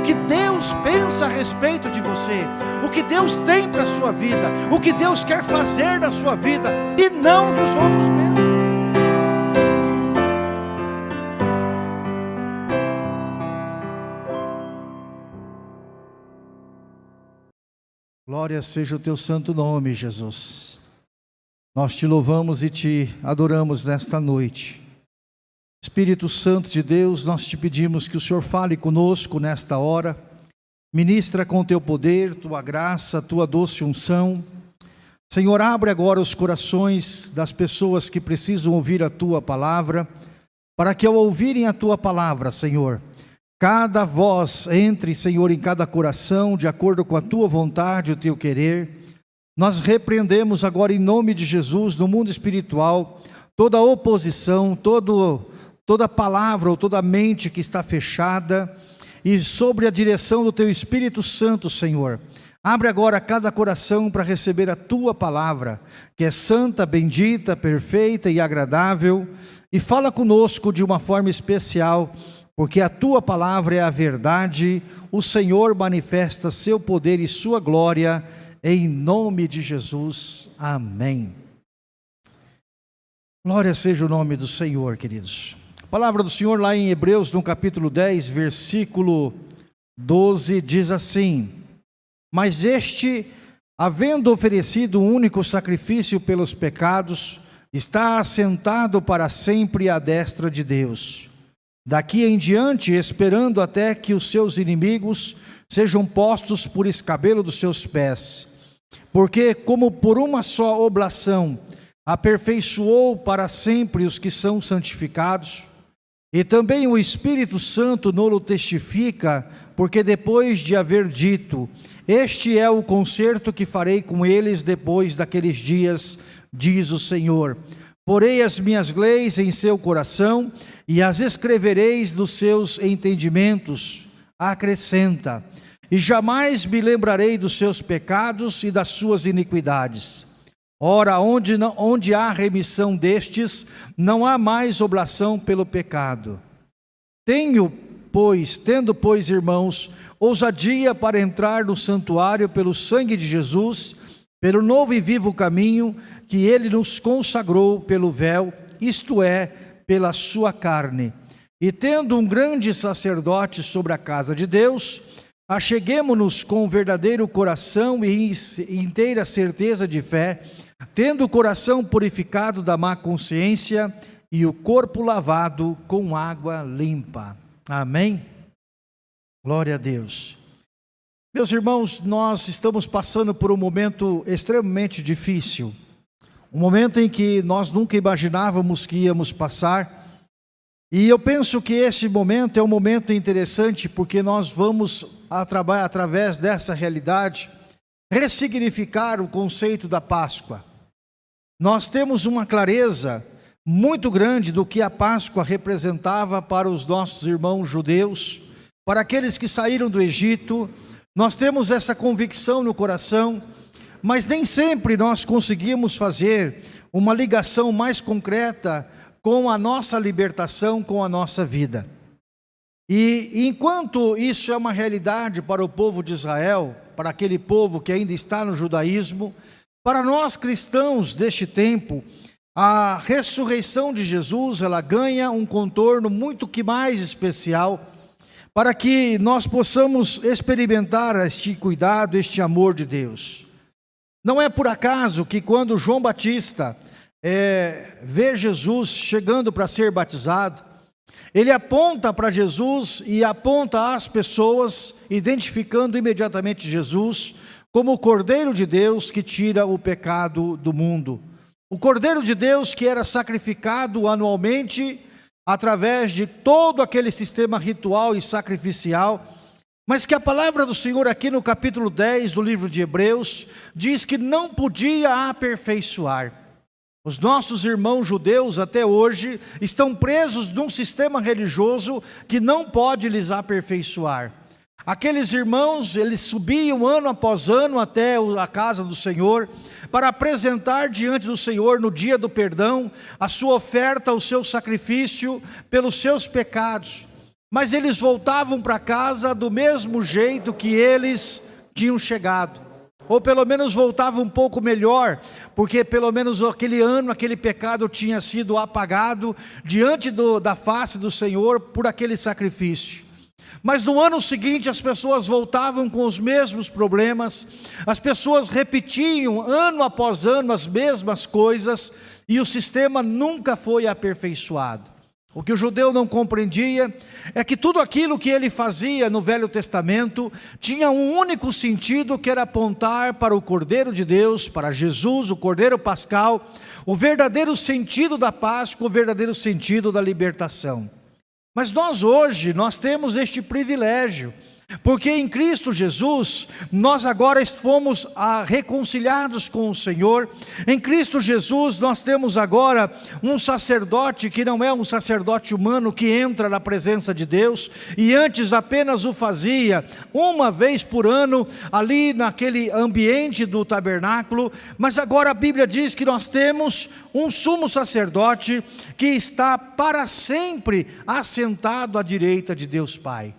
o que Deus pensa a respeito de você, o que Deus tem para a sua vida, o que Deus quer fazer na sua vida e não dos outros pensam. Glória seja o teu santo nome, Jesus. Nós te louvamos e te adoramos nesta noite. Espírito Santo de Deus, nós te pedimos que o Senhor fale conosco nesta hora. Ministra com teu poder, tua graça, tua doce unção. Senhor, abre agora os corações das pessoas que precisam ouvir a tua palavra, para que ao ouvirem a tua palavra, Senhor, Cada voz entre, Senhor, em cada coração, de acordo com a tua vontade, o teu querer. Nós repreendemos agora, em nome de Jesus, no mundo espiritual, toda oposição, todo, toda palavra ou toda mente que está fechada, e sobre a direção do teu Espírito Santo, Senhor. Abre agora cada coração para receber a tua palavra, que é santa, bendita, perfeita e agradável, e fala conosco de uma forma especial porque a tua palavra é a verdade, o Senhor manifesta seu poder e sua glória, em nome de Jesus. Amém. Glória seja o nome do Senhor, queridos. Palavra do Senhor lá em Hebreus, no capítulo 10, versículo 12, diz assim: Mas este, havendo oferecido um único sacrifício pelos pecados, está assentado para sempre à destra de Deus Daqui em diante, esperando até que os seus inimigos sejam postos por escabelo dos seus pés. Porque, como por uma só oblação, aperfeiçoou para sempre os que são santificados, e também o Espírito Santo nolo testifica, porque depois de haver dito: Este é o concerto que farei com eles depois daqueles dias, diz o Senhor. Porei as minhas leis em seu coração e as escrevereis dos seus entendimentos, acrescenta, e jamais me lembrarei dos seus pecados e das suas iniquidades. Ora, onde, não, onde há remissão destes, não há mais oblação pelo pecado. Tenho, pois, tendo, pois, irmãos, ousadia para entrar no santuário pelo sangue de Jesus, pelo novo e vivo caminho que ele nos consagrou pelo véu, isto é, pela sua carne. E tendo um grande sacerdote sobre a casa de Deus, acheguemo-nos com verdadeiro coração e inteira certeza de fé, tendo o coração purificado da má consciência e o corpo lavado com água limpa. Amém? Glória a Deus. Meus irmãos, nós estamos passando por um momento extremamente difícil. Um momento em que nós nunca imaginávamos que íamos passar. E eu penso que esse momento é um momento interessante porque nós vamos, através dessa realidade, ressignificar o conceito da Páscoa. Nós temos uma clareza muito grande do que a Páscoa representava para os nossos irmãos judeus, para aqueles que saíram do Egito. Nós temos essa convicção no coração mas nem sempre nós conseguimos fazer uma ligação mais concreta com a nossa libertação, com a nossa vida. E enquanto isso é uma realidade para o povo de Israel, para aquele povo que ainda está no judaísmo, para nós cristãos deste tempo, a ressurreição de Jesus, ela ganha um contorno muito que mais especial, para que nós possamos experimentar este cuidado, este amor de Deus. Não é por acaso que quando João Batista é, vê Jesus chegando para ser batizado, ele aponta para Jesus e aponta às pessoas, identificando imediatamente Jesus como o Cordeiro de Deus que tira o pecado do mundo. O Cordeiro de Deus que era sacrificado anualmente através de todo aquele sistema ritual e sacrificial mas que a palavra do Senhor aqui no capítulo 10 do livro de Hebreus diz que não podia aperfeiçoar. Os nossos irmãos judeus até hoje estão presos num sistema religioso que não pode lhes aperfeiçoar. Aqueles irmãos, eles subiam ano após ano até a casa do Senhor para apresentar diante do Senhor no dia do perdão a sua oferta, o seu sacrifício pelos seus pecados. mas eles voltavam para casa do mesmo jeito que eles tinham chegado. Ou pelo menos voltavam um pouco melhor, porque pelo menos aquele ano, aquele pecado tinha sido apagado diante do, da face do Senhor por aquele sacrifício. Mas no ano seguinte as pessoas voltavam com os mesmos problemas, as pessoas repetiam ano após ano as mesmas coisas e o sistema nunca foi aperfeiçoado. O que o judeu não compreendia é que tudo aquilo que ele fazia no Velho Testamento tinha um único sentido que era apontar para o Cordeiro de Deus, para Jesus, o Cordeiro Pascal, o verdadeiro sentido da Páscoa, o verdadeiro sentido da libertação. Mas nós hoje, nós temos este privilégio porque em Cristo Jesus, nós agora fomos ah, reconciliados com o Senhor. Em Cristo Jesus, nós temos agora um sacerdote que não é um sacerdote humano que entra na presença de Deus, e antes apenas o fazia uma vez por ano, ali naquele ambiente do tabernáculo, mas agora a Bíblia diz que nós temos um sumo sacerdote que está para sempre assentado à direita de Deus Pai.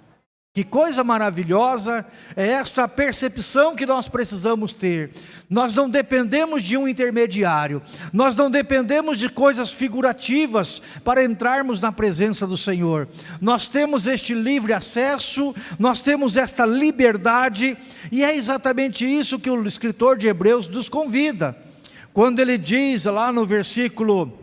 Que coisa maravilhosa é essa percepção que nós precisamos ter. Nós não dependemos de um intermediário, nós não dependemos de coisas figurativas para entrarmos na presença do Senhor. Nós temos este livre acesso, nós temos esta liberdade, e é exatamente isso que o escritor de Hebreus nos convida. Quando ele diz lá no versículo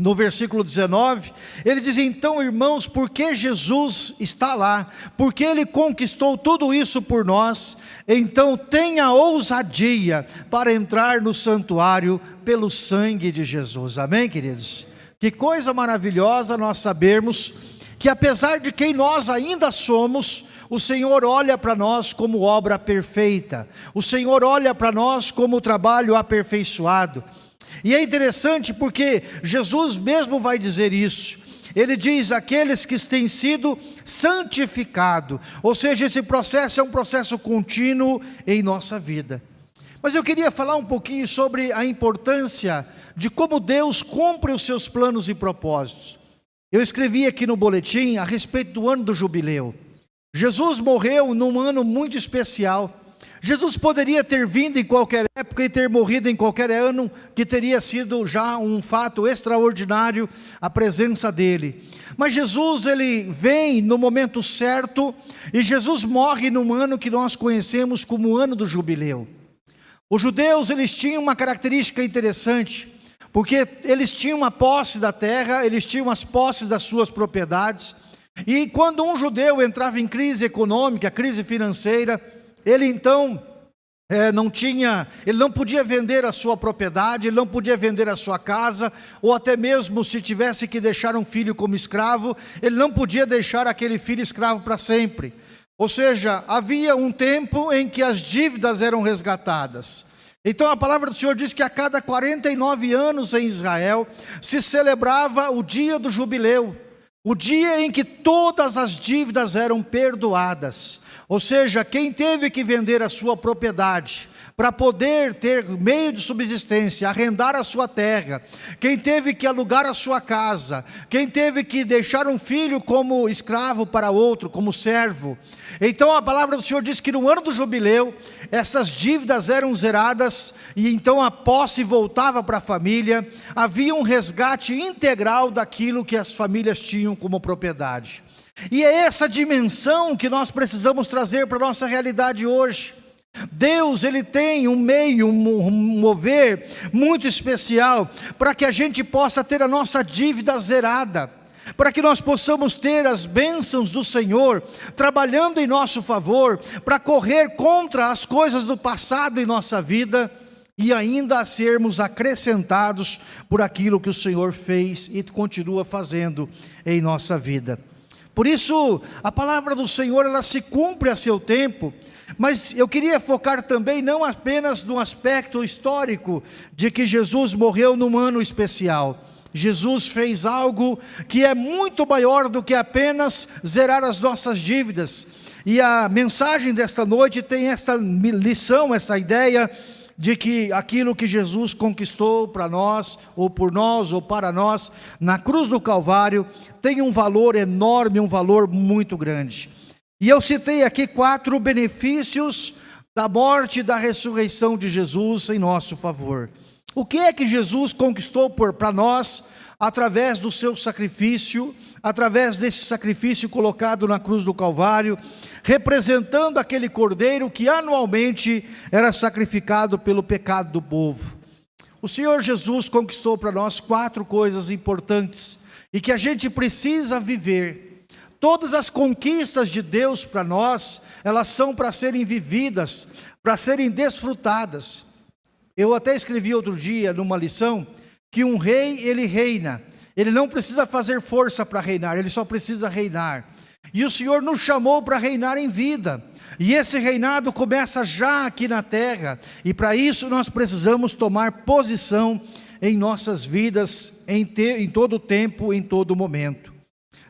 no versículo 19, ele diz: Então, irmãos, porque Jesus está lá, porque ele conquistou tudo isso por nós, então tenha ousadia para entrar no santuário pelo sangue de Jesus. Amém, queridos? Que coisa maravilhosa nós sabermos que, apesar de quem nós ainda somos, o Senhor olha para nós como obra perfeita, o Senhor olha para nós como trabalho aperfeiçoado. E é interessante porque Jesus mesmo vai dizer isso. Ele diz aqueles que têm sido santificados, ou seja, esse processo é um processo contínuo em nossa vida. Mas eu queria falar um pouquinho sobre a importância de como Deus cumpre os seus planos e propósitos. Eu escrevi aqui no boletim a respeito do ano do jubileu. Jesus morreu num ano muito especial. Jesus poderia ter vindo em qualquer época e ter morrido em qualquer ano, que teria sido já um fato extraordinário a presença dele. Mas Jesus, ele vem no momento certo, e Jesus morre num ano que nós conhecemos como ano do jubileu. Os judeus, eles tinham uma característica interessante, porque eles tinham uma posse da terra, eles tinham as posses das suas propriedades, e quando um judeu entrava em crise econômica, crise financeira, ele então é, não tinha, ele não podia vender a sua propriedade, ele não podia vender a sua casa, ou até mesmo se tivesse que deixar um filho como escravo, ele não podia deixar aquele filho escravo para sempre. Ou seja, havia um tempo em que as dívidas eram resgatadas. Então a palavra do Senhor diz que a cada 49 anos em Israel se celebrava o dia do jubileu, o dia em que todas as dívidas eram perdoadas. Ou seja, quem teve que vender a sua propriedade para poder ter meio de subsistência, arrendar a sua terra, quem teve que alugar a sua casa, quem teve que deixar um filho como escravo para outro, como servo. Então a palavra do Senhor diz que no ano do jubileu, essas dívidas eram zeradas e então a posse voltava para a família, havia um resgate integral daquilo que as famílias tinham como propriedade. E é essa dimensão que nós precisamos trazer para a nossa realidade hoje. Deus, Ele tem um meio, um mover muito especial para que a gente possa ter a nossa dívida zerada, para que nós possamos ter as bênçãos do Senhor trabalhando em nosso favor, para correr contra as coisas do passado em nossa vida e ainda sermos acrescentados por aquilo que o Senhor fez e continua fazendo em nossa vida. Por isso, a palavra do Senhor, ela se cumpre a seu tempo, mas eu queria focar também não apenas no aspecto histórico de que Jesus morreu num ano especial. Jesus fez algo que é muito maior do que apenas zerar as nossas dívidas. E a mensagem desta noite tem esta lição, essa ideia de que aquilo que Jesus conquistou para nós, ou por nós, ou para nós, na cruz do Calvário, tem um valor enorme, um valor muito grande. E eu citei aqui quatro benefícios da morte e da ressurreição de Jesus em nosso favor. O que é que Jesus conquistou para nós através do seu sacrifício, através desse sacrifício colocado na cruz do Calvário, representando aquele cordeiro que anualmente era sacrificado pelo pecado do povo. O Senhor Jesus conquistou para nós quatro coisas importantes e que a gente precisa viver. Todas as conquistas de Deus para nós, elas são para serem vividas, para serem desfrutadas. Eu até escrevi outro dia numa lição que um rei, ele reina. Ele não precisa fazer força para reinar, ele só precisa reinar. E o Senhor nos chamou para reinar em vida. E esse reinado começa já aqui na terra. E para isso nós precisamos tomar posição em nossas vidas, em, te, em todo tempo, em todo momento.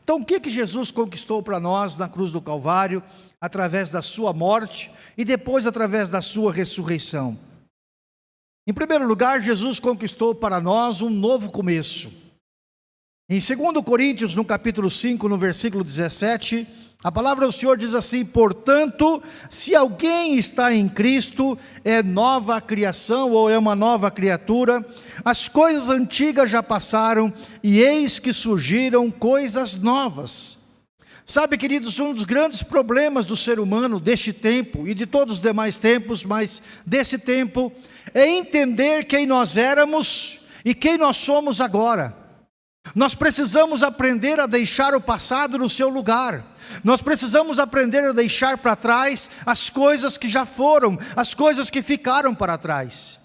Então o que, que Jesus conquistou para nós na cruz do Calvário, através da sua morte e depois através da sua ressurreição? Em primeiro lugar, Jesus conquistou para nós um novo começo. Em 2 Coríntios, no capítulo 5, no versículo 17, a palavra do Senhor diz assim: Portanto, se alguém está em Cristo, é nova criação ou é uma nova criatura, as coisas antigas já passaram e eis que surgiram coisas novas. Sabe, queridos, um dos grandes problemas do ser humano deste tempo e de todos os demais tempos, mas desse tempo, é entender quem nós éramos e quem nós somos agora. Nós precisamos aprender a deixar o passado no seu lugar. Nós precisamos aprender a deixar para trás as coisas que já foram, as coisas que ficaram para trás.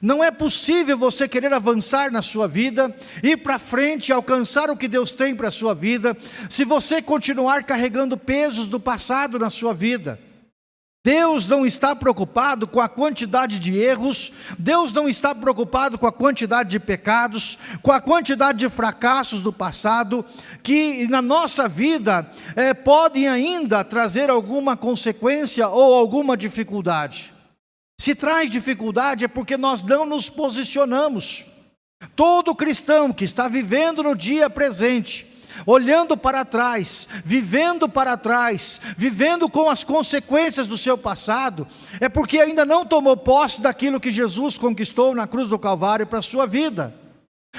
Não é possível você querer avançar na sua vida, ir para frente, alcançar o que Deus tem para a sua vida, se você continuar carregando pesos do passado na sua vida. Deus não está preocupado com a quantidade de erros, Deus não está preocupado com a quantidade de pecados, com a quantidade de fracassos do passado, que na nossa vida é, podem ainda trazer alguma consequência ou alguma dificuldade. Se traz dificuldade é porque nós não nos posicionamos. Todo cristão que está vivendo no dia presente, olhando para trás, vivendo para trás, vivendo com as consequências do seu passado, é porque ainda não tomou posse daquilo que Jesus conquistou na cruz do Calvário para a sua vida.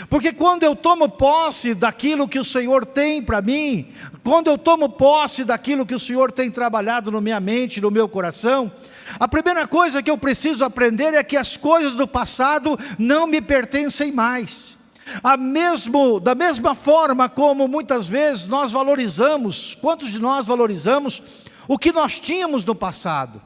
Porque quando eu tomo posse daquilo que o Senhor tem para mim, quando eu tomo posse daquilo que o Senhor tem trabalhado na minha mente, no meu coração, a primeira coisa que eu preciso aprender é que as coisas do passado não me pertencem mais. A mesmo, da mesma forma como muitas vezes nós valorizamos, quantos de nós valorizamos o que nós tínhamos no passado?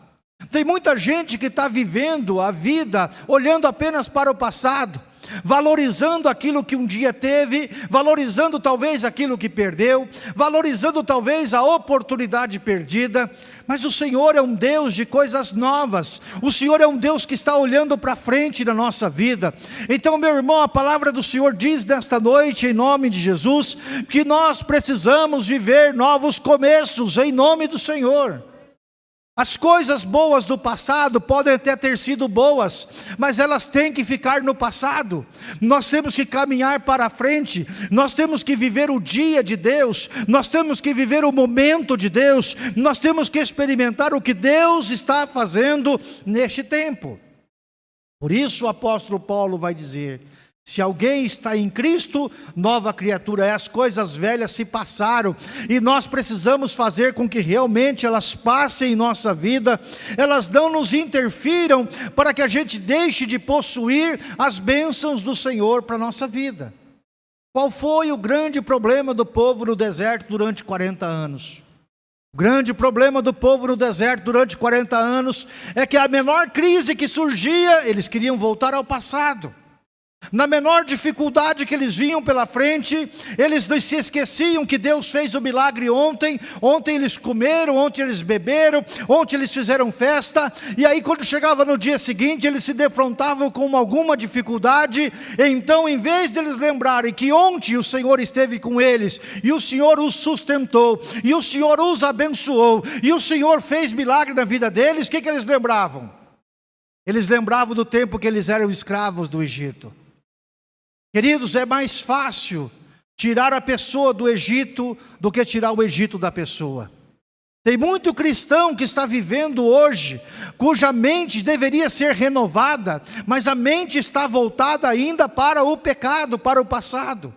Tem muita gente que está vivendo a vida olhando apenas para o passado, valorizando aquilo que um dia teve, valorizando talvez aquilo que perdeu, valorizando talvez a oportunidade perdida, mas o Senhor é um Deus de coisas novas, o Senhor é um Deus que está olhando para frente na nossa vida. Então, meu irmão, a palavra do Senhor diz nesta noite, em nome de Jesus, que nós precisamos viver novos começos, em nome do Senhor. As coisas boas do passado podem até ter sido boas, mas elas têm que ficar no passado. Nós temos que caminhar para frente, nós temos que viver o dia de Deus, nós temos que viver o momento de Deus, nós temos que experimentar o que Deus está fazendo neste tempo. Por isso o apóstolo Paulo vai dizer: se alguém está em Cristo, nova criatura é, as coisas velhas se passaram, e nós precisamos fazer com que realmente elas passem em nossa vida, elas não nos interfiram, para que a gente deixe de possuir as bênçãos do Senhor para a nossa vida. Qual foi o grande problema do povo no deserto durante 40 anos? O grande problema do povo no deserto durante 40 anos é que a menor crise que surgia, eles queriam voltar ao passado. Na menor dificuldade que eles vinham pela frente, eles se esqueciam que Deus fez o milagre ontem, ontem eles comeram, ontem eles beberam, ontem eles fizeram festa, e aí quando chegava no dia seguinte, eles se defrontavam com alguma dificuldade, então em vez deles lembrarem que ontem o Senhor esteve com eles, e o Senhor os sustentou, e o Senhor os abençoou, e o Senhor fez milagre na vida deles, o que, que eles lembravam? Eles lembravam do tempo que eles eram escravos do Egito. Queridos, é mais fácil tirar a pessoa do Egito do que tirar o Egito da pessoa. Tem muito cristão que está vivendo hoje, cuja mente deveria ser renovada, mas a mente está voltada ainda para o pecado, para o passado.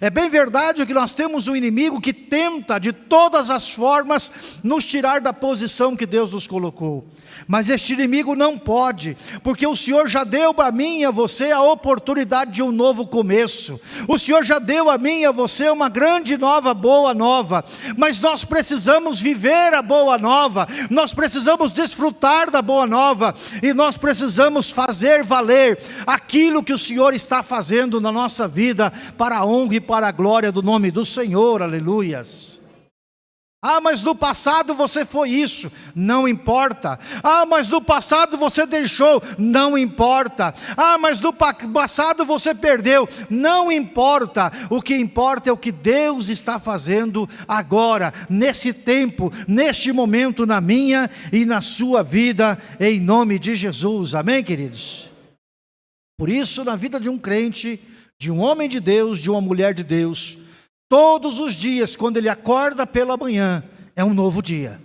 É bem verdade que nós temos um inimigo que tenta de todas as formas nos tirar da posição que Deus nos colocou. Mas este inimigo não pode, porque o Senhor já deu a mim e a você a oportunidade de um novo começo. O Senhor já deu a mim e a você uma grande nova boa nova. Mas nós precisamos viver a boa nova. Nós precisamos desfrutar da boa nova e nós precisamos fazer valer aquilo que o Senhor está fazendo na nossa vida para a honra para a glória do nome do Senhor, aleluias. Ah, mas no passado você foi isso, não importa. Ah, mas no passado você deixou, não importa. Ah, mas no passado você perdeu, não importa. O que importa é o que Deus está fazendo agora, nesse tempo, neste momento, na minha e na sua vida, em nome de Jesus. Amém, queridos? Por isso, na vida de um crente, de um homem de Deus, de uma mulher de Deus, todos os dias, quando ele acorda pela manhã, é um novo dia.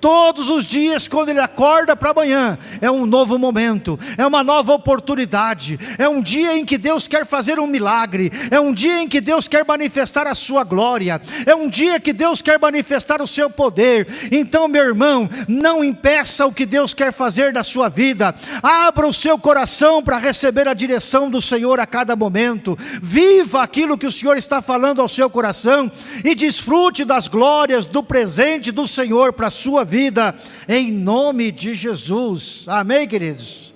Todos os dias, quando ele acorda para amanhã, é um novo momento, é uma nova oportunidade, é um dia em que Deus quer fazer um milagre, é um dia em que Deus quer manifestar a sua glória, é um dia que Deus quer manifestar o seu poder. Então, meu irmão, não impeça o que Deus quer fazer na sua vida, abra o seu coração para receber a direção do Senhor a cada momento, viva aquilo que o Senhor está falando ao seu coração e desfrute das glórias do presente do Senhor para a sua sua vida, em nome de Jesus. Amém, queridos?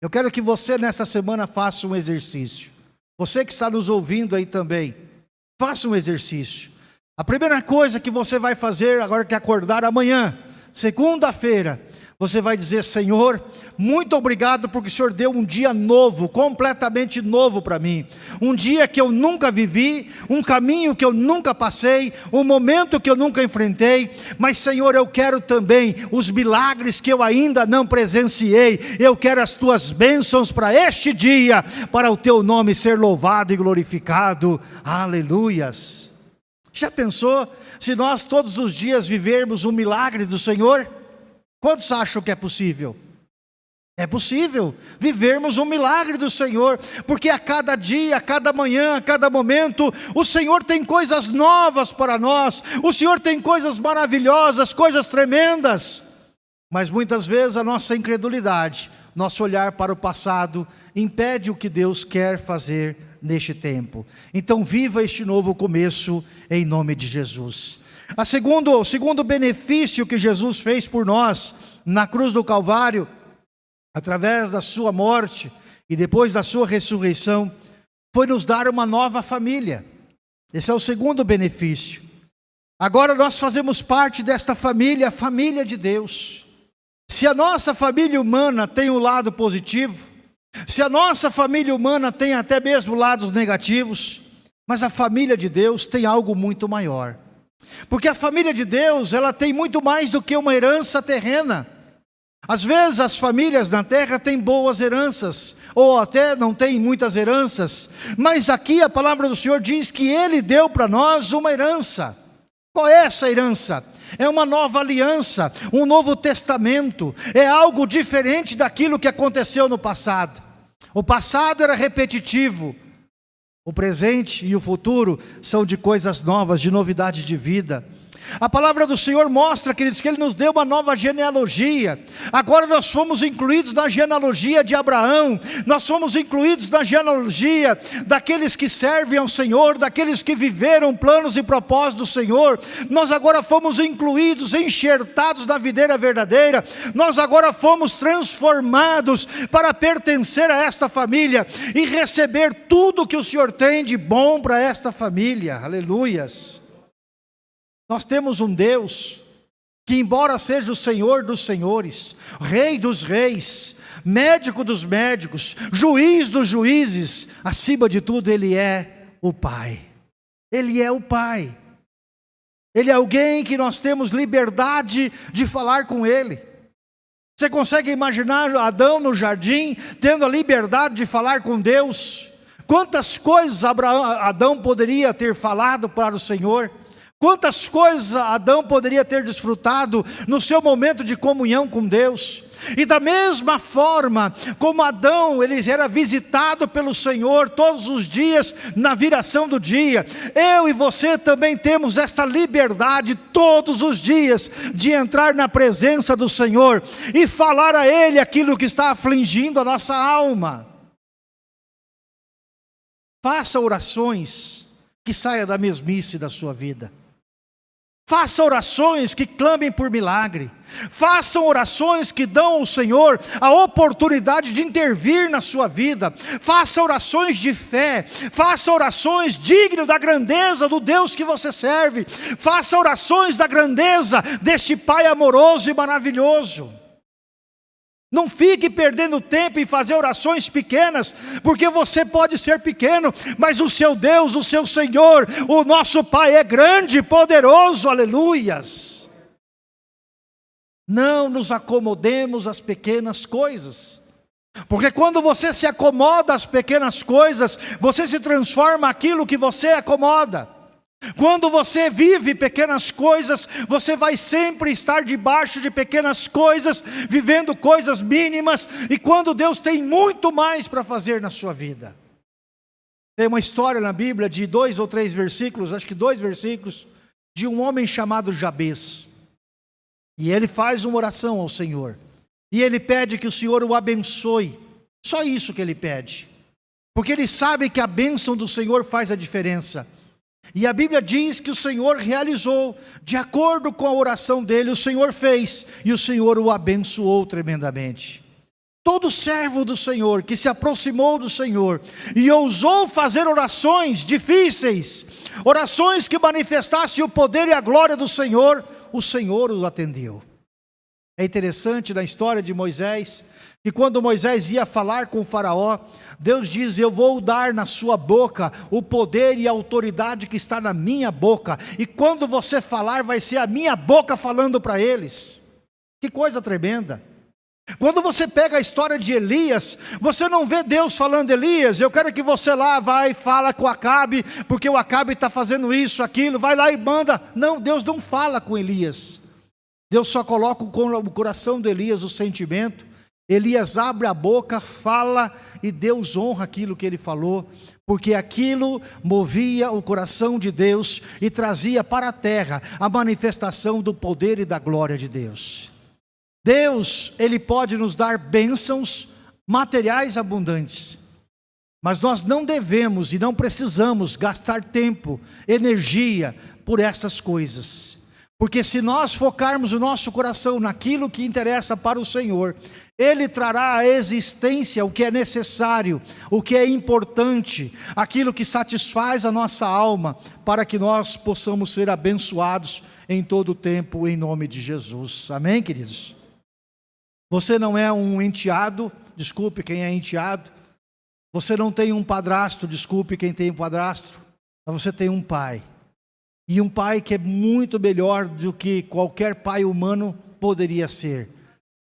Eu quero que você nesta semana faça um exercício. Você que está nos ouvindo aí também, faça um exercício. A primeira coisa que você vai fazer agora que acordar amanhã, segunda-feira, você vai dizer, Senhor, muito obrigado porque o Senhor deu um dia novo, completamente novo para mim. Um dia que eu nunca vivi, um caminho que eu nunca passei, um momento que eu nunca enfrentei. Mas, Senhor, eu quero também os milagres que eu ainda não presenciei. Eu quero as tuas bênçãos para este dia, para o teu nome ser louvado e glorificado. Aleluias. Já pensou se nós todos os dias vivermos um milagre do Senhor? Quantos acham que é possível? É possível vivermos um milagre do Senhor, porque a cada dia, a cada manhã, a cada momento, o Senhor tem coisas novas para nós, o Senhor tem coisas maravilhosas, coisas tremendas. Mas muitas vezes a nossa incredulidade, nosso olhar para o passado, impede o que Deus quer fazer neste tempo. Então, viva este novo começo em nome de Jesus. A segundo, o segundo benefício que Jesus fez por nós na cruz do Calvário, através da sua morte e depois da sua ressurreição, foi nos dar uma nova família. Esse é o segundo benefício. Agora nós fazemos parte desta família, a família de Deus. Se a nossa família humana tem um lado positivo, se a nossa família humana tem até mesmo lados negativos, mas a família de Deus tem algo muito maior. Porque a família de Deus, ela tem muito mais do que uma herança terrena. Às vezes as famílias na terra têm boas heranças, ou até não têm muitas heranças, mas aqui a palavra do Senhor diz que Ele deu para nós uma herança. Qual é essa herança? É uma nova aliança, um novo testamento, é algo diferente daquilo que aconteceu no passado. O passado era repetitivo, o presente e o futuro são de coisas novas, de novidade de vida. A palavra do Senhor mostra, queridos, que Ele nos deu uma nova genealogia. Agora nós fomos incluídos na genealogia de Abraão, nós fomos incluídos na genealogia daqueles que servem ao Senhor, daqueles que viveram planos e propósitos do Senhor. Nós agora fomos incluídos, enxertados na videira verdadeira. Nós agora fomos transformados para pertencer a esta família e receber tudo que o Senhor tem de bom para esta família. Aleluias. Nós temos um Deus que, embora seja o Senhor dos senhores, Rei dos reis, médico dos médicos, juiz dos juízes, acima de tudo, Ele é o Pai. Ele é o Pai. Ele é alguém que nós temos liberdade de falar com Ele. Você consegue imaginar Adão no jardim, tendo a liberdade de falar com Deus? Quantas coisas Abraão, Adão poderia ter falado para o Senhor? Quantas coisas Adão poderia ter desfrutado no seu momento de comunhão com Deus? E da mesma forma como Adão, ele era visitado pelo Senhor todos os dias na viração do dia, eu e você também temos esta liberdade todos os dias de entrar na presença do Senhor e falar a Ele aquilo que está afligindo a nossa alma. Faça orações que saia da mesmice da sua vida. Faça orações que clamem por milagre. Façam orações que dão ao Senhor a oportunidade de intervir na sua vida. Faça orações de fé. Faça orações dignas da grandeza do Deus que você serve. Faça orações da grandeza deste Pai amoroso e maravilhoso. Não fique perdendo tempo em fazer orações pequenas, porque você pode ser pequeno, mas o seu Deus, o seu Senhor, o nosso Pai é grande, poderoso, aleluias. Não nos acomodemos às pequenas coisas, porque quando você se acomoda às pequenas coisas, você se transforma aquilo que você acomoda. Quando você vive pequenas coisas, você vai sempre estar debaixo de pequenas coisas, vivendo coisas mínimas, e quando Deus tem muito mais para fazer na sua vida. Tem uma história na Bíblia de dois ou três versículos, acho que dois versículos, de um homem chamado Jabez. E ele faz uma oração ao Senhor. E ele pede que o Senhor o abençoe. Só isso que ele pede. Porque ele sabe que a bênção do Senhor faz a diferença. E a Bíblia diz que o Senhor realizou, de acordo com a oração dele, o Senhor fez, e o Senhor o abençoou tremendamente. Todo servo do Senhor que se aproximou do Senhor e ousou fazer orações difíceis, orações que manifestassem o poder e a glória do Senhor, o Senhor o atendeu. É interessante na história de Moisés, que quando Moisés ia falar com o faraó, Deus diz, eu vou dar na sua boca o poder e a autoridade que está na minha boca, e quando você falar vai ser a minha boca falando para eles, que coisa tremenda, quando você pega a história de Elias, você não vê Deus falando, Elias, eu quero que você lá vai e fala com Acabe, porque o Acabe está fazendo isso, aquilo, vai lá e manda, não, Deus não fala com Elias, Deus só coloca o coração de Elias o sentimento. Elias abre a boca, fala e Deus honra aquilo que ele falou, porque aquilo movia o coração de Deus e trazia para a terra a manifestação do poder e da glória de Deus. Deus, Ele pode nos dar bênçãos materiais abundantes, mas nós não devemos e não precisamos gastar tempo, energia por essas coisas. Porque se nós focarmos o nosso coração naquilo que interessa para o Senhor, Ele trará à existência o que é necessário, o que é importante, aquilo que satisfaz a nossa alma, para que nós possamos ser abençoados em todo o tempo, em nome de Jesus. Amém, queridos? Você não é um enteado, desculpe quem é enteado. Você não tem um padrasto, desculpe quem tem um padrasto. Mas você tem um pai e um pai que é muito melhor do que qualquer pai humano poderia ser.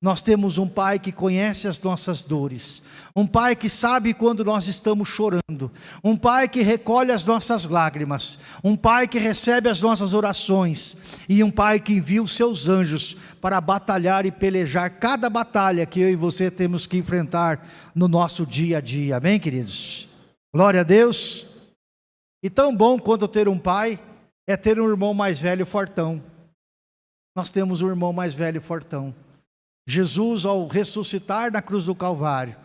Nós temos um pai que conhece as nossas dores, um pai que sabe quando nós estamos chorando, um pai que recolhe as nossas lágrimas, um pai que recebe as nossas orações e um pai que envia os seus anjos para batalhar e pelejar cada batalha que eu e você temos que enfrentar no nosso dia a dia. Amém, queridos? Glória a Deus. E tão bom quanto ter um pai é ter um irmão mais velho fortão. Nós temos um irmão mais velho fortão. Jesus, ao ressuscitar na cruz do Calvário,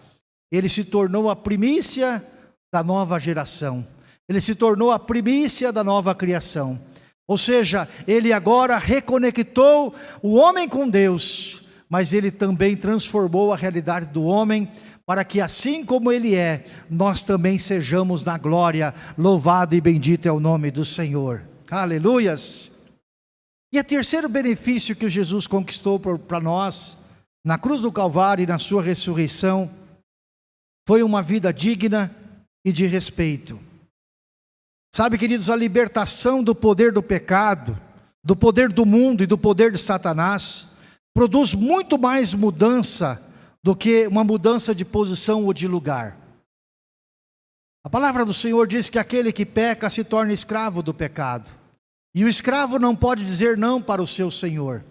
ele se tornou a primícia da nova geração. Ele se tornou a primícia da nova criação. Ou seja, ele agora reconectou o homem com Deus, mas ele também transformou a realidade do homem para que assim como ele é, nós também sejamos na glória. Louvado e bendito é o nome do Senhor. Aleluias! E o terceiro benefício que Jesus conquistou para nós, na cruz do Calvário e na sua ressurreição, foi uma vida digna e de respeito. Sabe, queridos, a libertação do poder do pecado, do poder do mundo e do poder de Satanás, produz muito mais mudança do que uma mudança de posição ou de lugar. A palavra do Senhor diz que aquele que peca se torna escravo do pecado. E o escravo não pode dizer não para o seu senhor.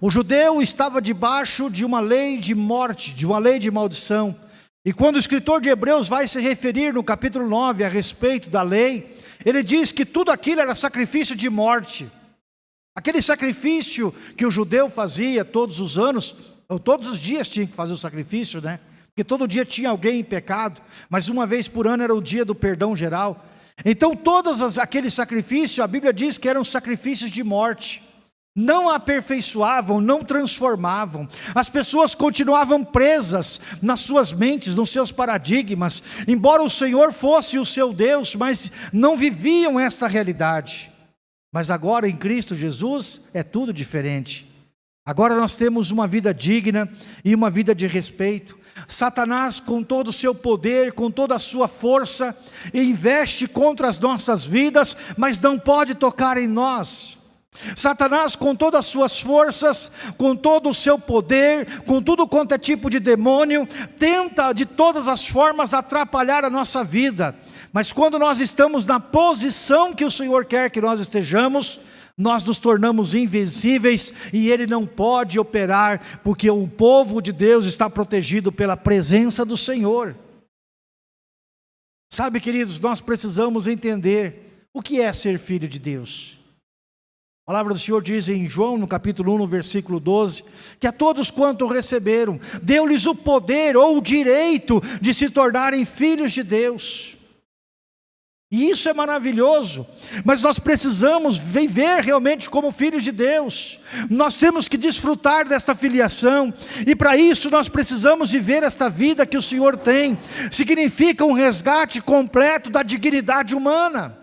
O judeu estava debaixo de uma lei de morte, de uma lei de maldição. E quando o escritor de Hebreus vai se referir no capítulo 9 a respeito da lei, ele diz que tudo aquilo era sacrifício de morte. Aquele sacrifício que o judeu fazia todos os anos, ou todos os dias tinha que fazer o sacrifício, né? Porque todo dia tinha alguém em pecado, mas uma vez por ano era o dia do perdão geral. Então todos aqueles sacrifícios, a Bíblia diz que eram sacrifícios de morte. Não aperfeiçoavam, não transformavam. As pessoas continuavam presas nas suas mentes, nos seus paradigmas. Embora o Senhor fosse o seu Deus, mas não viviam esta realidade. Mas agora em Cristo Jesus é tudo diferente. Agora nós temos uma vida digna e uma vida de respeito. Satanás, com todo o seu poder, com toda a sua força, investe contra as nossas vidas, mas não pode tocar em nós. Satanás, com todas as suas forças, com todo o seu poder, com tudo quanto é tipo de demônio, tenta de todas as formas atrapalhar a nossa vida. Mas quando nós estamos na posição que o Senhor quer que nós estejamos, nós nos tornamos invencíveis e ele não pode operar, porque o povo de Deus está protegido pela presença do Senhor. Sabe, queridos, nós precisamos entender o que é ser filho de Deus. A palavra do Senhor diz em João, no capítulo 1, no versículo 12, que a todos quanto receberam, deu-lhes o poder ou o direito de se tornarem filhos de Deus. E isso é maravilhoso, mas nós precisamos viver realmente como filhos de Deus. Nós temos que desfrutar desta filiação, e para isso nós precisamos viver esta vida que o Senhor tem. Significa um resgate completo da dignidade humana.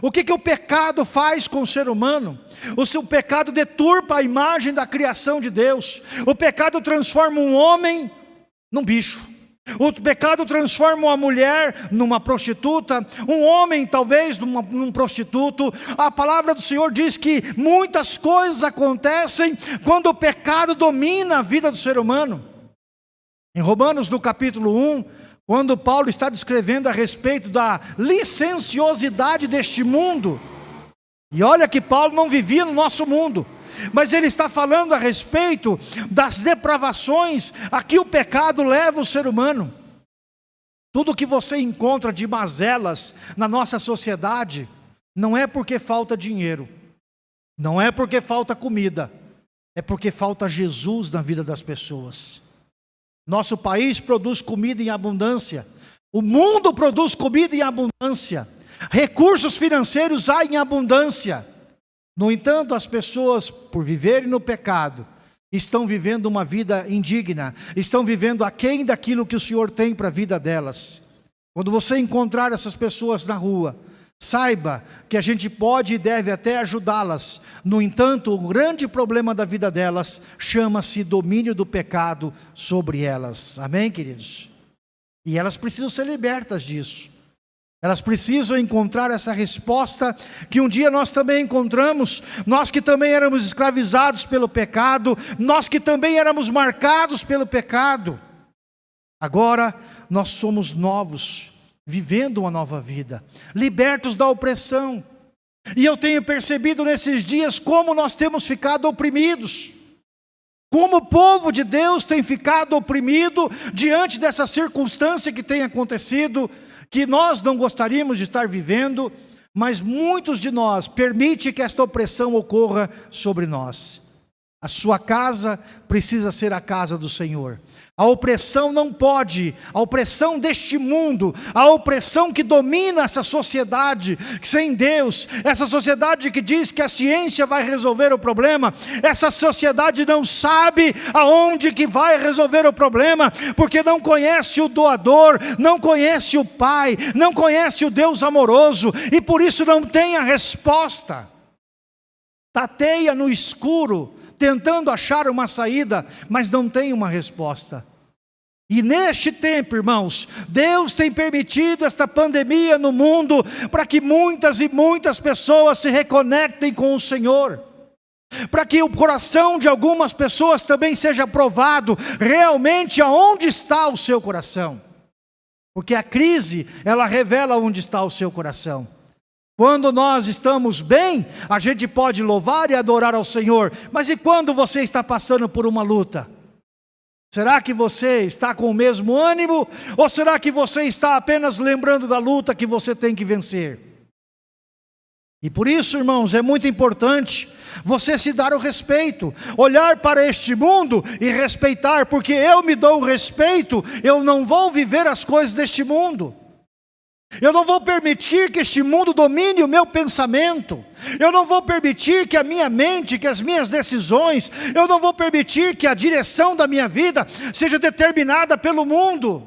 O que, que o pecado faz com o ser humano? O seu pecado deturpa a imagem da criação de Deus. O pecado transforma um homem num bicho. O pecado transforma uma mulher numa prostituta, um homem talvez numa, num prostituto. A palavra do Senhor diz que muitas coisas acontecem quando o pecado domina a vida do ser humano. Em Romanos, no capítulo 1, quando Paulo está descrevendo a respeito da licenciosidade deste mundo, e olha que Paulo não vivia no nosso mundo, mas ele está falando a respeito das depravações a que o pecado leva o ser humano. Tudo que você encontra de mazelas na nossa sociedade, não é porque falta dinheiro, não é porque falta comida, é porque falta Jesus na vida das pessoas. Nosso país produz comida em abundância, o mundo produz comida em abundância, recursos financeiros há em abundância, no entanto, as pessoas, por viverem no pecado, estão vivendo uma vida indigna, estão vivendo aquém daquilo que o Senhor tem para a vida delas. Quando você encontrar essas pessoas na rua, saiba que a gente pode e deve até ajudá-las. No entanto, o grande problema da vida delas chama-se domínio do pecado sobre elas. Amém, queridos? E elas precisam ser libertas disso. Elas precisam encontrar essa resposta que um dia nós também encontramos, nós que também éramos escravizados pelo pecado, nós que também éramos marcados pelo pecado. Agora nós somos novos, vivendo uma nova vida, libertos da opressão. E eu tenho percebido nesses dias como nós temos ficado oprimidos. Como o povo de Deus tem ficado oprimido diante dessa circunstância que tem acontecido que nós não gostaríamos de estar vivendo, mas muitos de nós permite que esta opressão ocorra sobre nós. A sua casa precisa ser a casa do Senhor. A opressão não pode, a opressão deste mundo, a opressão que domina essa sociedade sem Deus, essa sociedade que diz que a ciência vai resolver o problema, essa sociedade não sabe aonde que vai resolver o problema, porque não conhece o doador, não conhece o Pai, não conhece o Deus amoroso, e por isso não tem a resposta. Tateia no escuro, tentando achar uma saída, mas não tem uma resposta. E neste tempo, irmãos, Deus tem permitido esta pandemia no mundo para que muitas e muitas pessoas se reconectem com o Senhor. para que o coração de algumas pessoas também seja provado realmente aonde está o seu coração. Porque a crise, ela revela onde está o seu coração. Quando nós estamos bem, a gente pode louvar e adorar ao Senhor, mas e quando você está passando por uma luta? Será que você está com o mesmo ânimo? Ou será que você está apenas lembrando da luta que você tem que vencer? E por isso, irmãos, é muito importante você se dar o respeito, olhar para este mundo e respeitar, porque eu me dou o respeito, eu não vou viver as coisas deste mundo. Eu não vou permitir que este mundo domine o meu pensamento. Eu não vou permitir que a minha mente, que as minhas decisões, eu não vou permitir que a direção da minha vida seja determinada pelo mundo.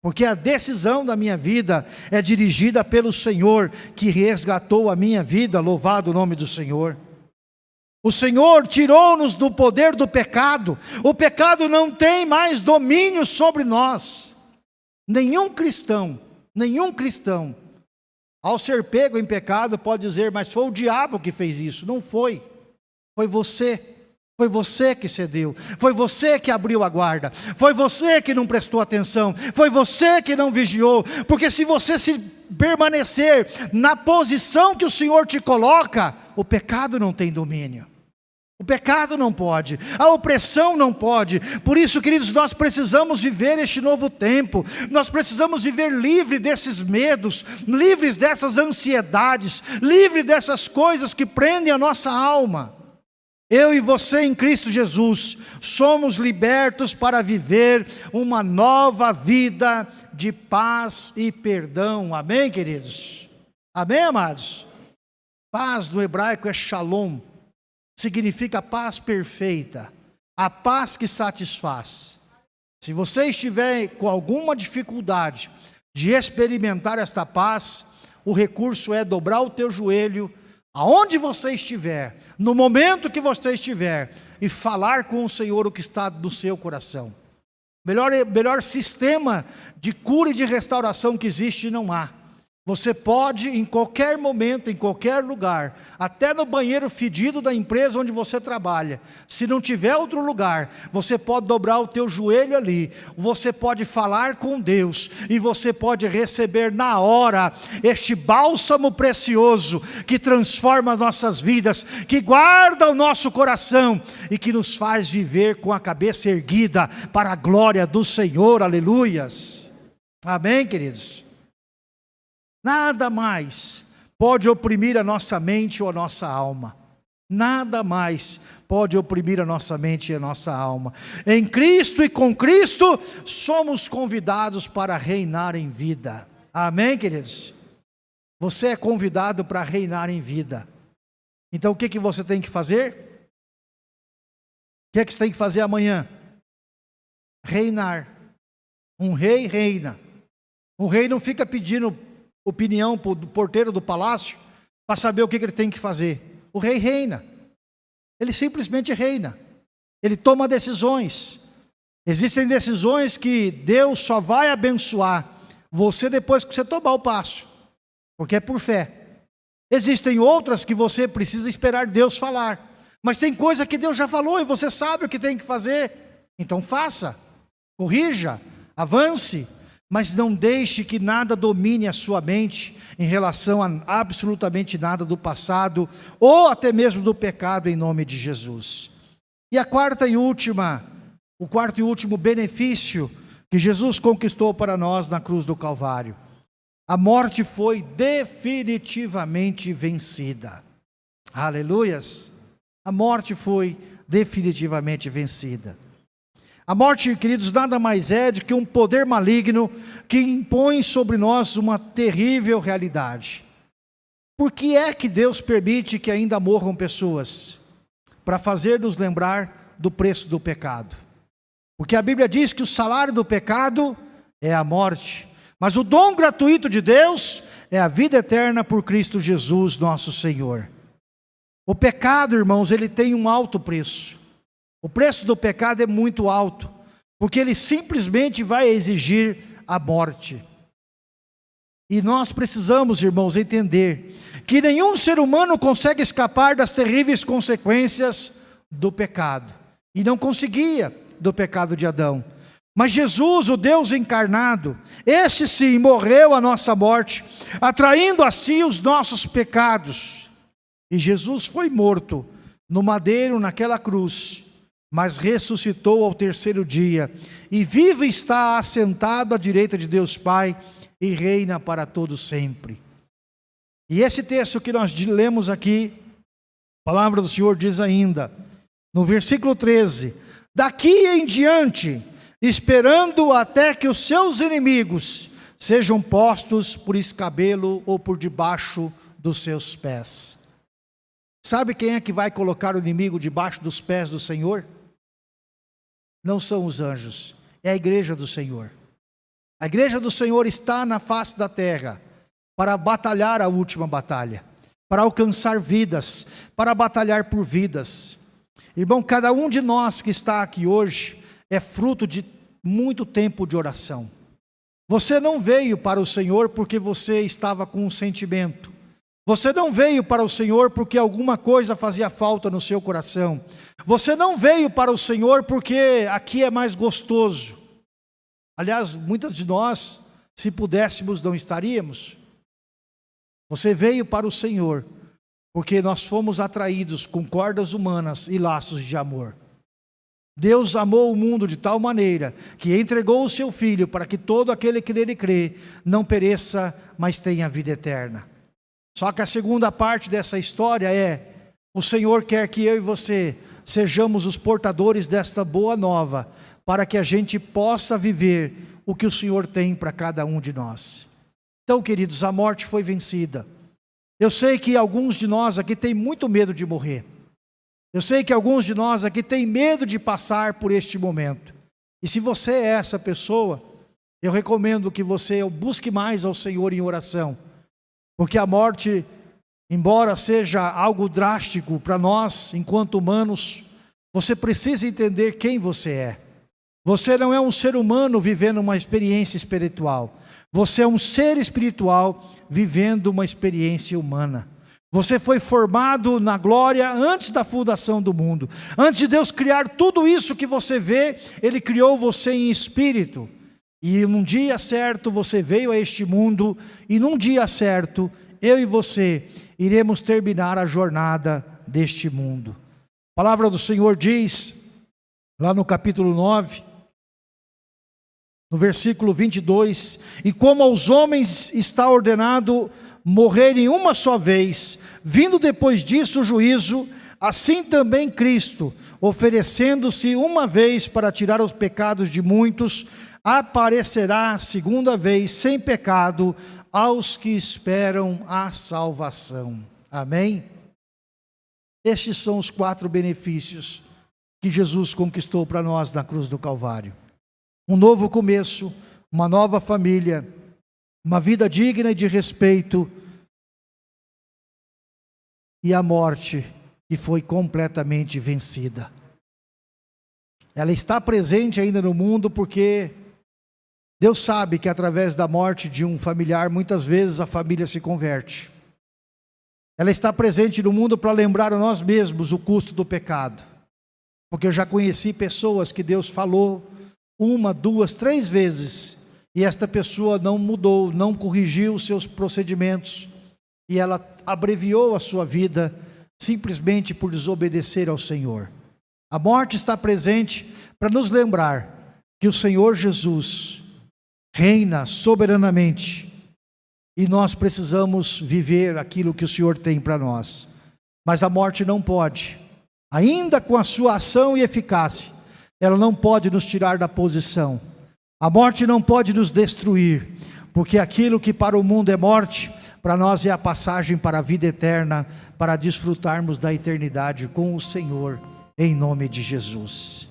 Porque a decisão da minha vida é dirigida pelo Senhor, que resgatou a minha vida, louvado o nome do Senhor. O Senhor tirou-nos do poder do pecado, o pecado não tem mais domínio sobre nós. Nenhum cristão Nenhum cristão, ao ser pego em pecado, pode dizer, mas foi o diabo que fez isso. Não foi. Foi você. Foi você que cedeu, foi você que abriu a guarda, foi você que não prestou atenção, foi você que não vigiou, porque se você se permanecer na posição que o Senhor te coloca, o pecado não tem domínio. O pecado não pode, a opressão não pode. Por isso, queridos, nós precisamos viver este novo tempo. Nós precisamos viver livre desses medos, livres dessas ansiedades, livre dessas coisas que prendem a nossa alma. Eu e você em Cristo Jesus somos libertos para viver uma nova vida de paz e perdão. Amém, queridos? Amém, amados? Paz no hebraico é shalom significa paz perfeita, a paz que satisfaz. Se você estiver com alguma dificuldade de experimentar esta paz, o recurso é dobrar o teu joelho, aonde você estiver, no momento que você estiver, e falar com o Senhor o que está no seu coração. Melhor, melhor sistema de cura e de restauração que existe não há. Você pode, em qualquer momento, em qualquer lugar, até no banheiro fedido da empresa onde você trabalha, se não tiver outro lugar, você pode dobrar o teu joelho ali, você pode falar com Deus, e você pode receber na hora este bálsamo precioso que transforma nossas vidas, que guarda o nosso coração e que nos faz viver com a cabeça erguida para a glória do Senhor, aleluias. Amém, queridos? Nada mais pode oprimir a nossa mente ou a nossa alma. Nada mais pode oprimir a nossa mente e a nossa alma. Em Cristo e com Cristo, somos convidados para reinar em vida. Amém, queridos? Você é convidado para reinar em vida. Então o que, que você tem que fazer? O que, é que você tem que fazer amanhã? Reinar. Um rei reina. Um rei não fica pedindo opinião do porteiro do palácio para saber o que ele tem que fazer. O rei reina. Ele simplesmente reina. Ele toma decisões. Existem decisões que Deus só vai abençoar você depois que você tomar o passo, porque é por fé. Existem outras que você precisa esperar Deus falar. Mas tem coisa que Deus já falou e você sabe o que tem que fazer. Então faça, corrija, avance, mas não deixe que nada domine a sua mente em relação a absolutamente nada do passado ou até mesmo do pecado em nome de Jesus. E a quarta e última, o quarto e último benefício que Jesus conquistou para nós na cruz do Calvário. A morte foi definitivamente vencida. Aleluias! A morte foi definitivamente vencida. A morte, queridos, nada mais é do que um poder maligno que impõe sobre nós uma terrível realidade. Por que é que Deus permite que ainda morram pessoas? Para fazer nos lembrar do preço do pecado. Porque a Bíblia diz que o salário do pecado é a morte, mas o dom gratuito de Deus é a vida eterna por Cristo Jesus, nosso Senhor. O pecado, irmãos, ele tem um alto preço. O preço do pecado é muito alto, porque ele simplesmente vai exigir a morte. E nós precisamos, irmãos, entender que nenhum ser humano consegue escapar das terríveis consequências do pecado. E não conseguia do pecado de Adão. Mas Jesus, o Deus encarnado, esse sim morreu a nossa morte, atraindo a si os nossos pecados. E Jesus foi morto no madeiro, naquela cruz, mas ressuscitou ao terceiro dia, e vivo está assentado à direita de Deus Pai, e reina para todo sempre. E esse texto que nós lemos aqui, a palavra do Senhor diz ainda, no versículo 13: Daqui em diante, esperando até que os seus inimigos sejam postos por escabelo ou por debaixo dos seus pés. Sabe quem é que vai colocar o inimigo debaixo dos pés do Senhor? Não são os anjos, é a igreja do Senhor. A igreja do Senhor está na face da terra para batalhar a última batalha, para alcançar vidas, para batalhar por vidas. Irmão, cada um de nós que está aqui hoje é fruto de muito tempo de oração. Você não veio para o Senhor porque você estava com um sentimento. Você não veio para o Senhor porque alguma coisa fazia falta no seu coração. Você não veio para o Senhor porque aqui é mais gostoso. Aliás, muitos de nós, se pudéssemos, não estaríamos. Você veio para o Senhor porque nós fomos atraídos com cordas humanas e laços de amor. Deus amou o mundo de tal maneira que entregou o seu Filho para que todo aquele que nele crê não pereça, mas tenha vida eterna. Só que a segunda parte dessa história é: o Senhor quer que eu e você sejamos os portadores desta boa nova, para que a gente possa viver o que o Senhor tem para cada um de nós. Então, queridos, a morte foi vencida. Eu sei que alguns de nós aqui têm muito medo de morrer. Eu sei que alguns de nós aqui têm medo de passar por este momento. E se você é essa pessoa, eu recomendo que você busque mais ao Senhor em oração. Porque a morte, embora seja algo drástico para nós, enquanto humanos, você precisa entender quem você é. Você não é um ser humano vivendo uma experiência espiritual. Você é um ser espiritual vivendo uma experiência humana. Você foi formado na glória antes da fundação do mundo. Antes de Deus criar tudo isso que você vê, Ele criou você em espírito. E num dia certo você veio a este mundo, e num dia certo, eu e você iremos terminar a jornada deste mundo. A palavra do Senhor diz, lá no capítulo 9, no versículo 22, e como aos homens está ordenado morrerem uma só vez, vindo depois disso o juízo, assim também Cristo, oferecendo-se uma vez para tirar os pecados de muitos, aparecerá segunda vez sem pecado aos que esperam a salvação. Amém? Estes são os quatro benefícios que Jesus conquistou para nós na cruz do Calvário: um novo começo, uma nova família, uma vida digna de respeito e a morte que foi completamente vencida. Ela está presente ainda no mundo porque Deus sabe que através da morte de um familiar, muitas vezes a família se converte. Ela está presente no mundo para lembrar a nós mesmos o custo do pecado. Porque eu já conheci pessoas que Deus falou uma, duas, três vezes e esta pessoa não mudou, não corrigiu os seus procedimentos e ela abreviou a sua vida simplesmente por desobedecer ao Senhor. A morte está presente para nos lembrar que o Senhor Jesus reina soberanamente e nós precisamos viver aquilo que o Senhor tem para nós. Mas a morte não pode, ainda com a sua ação e eficácia, ela não pode nos tirar da posição. A morte não pode nos destruir, porque aquilo que para o mundo é morte, para nós é a passagem para a vida eterna, para desfrutarmos da eternidade com o Senhor, em nome de Jesus.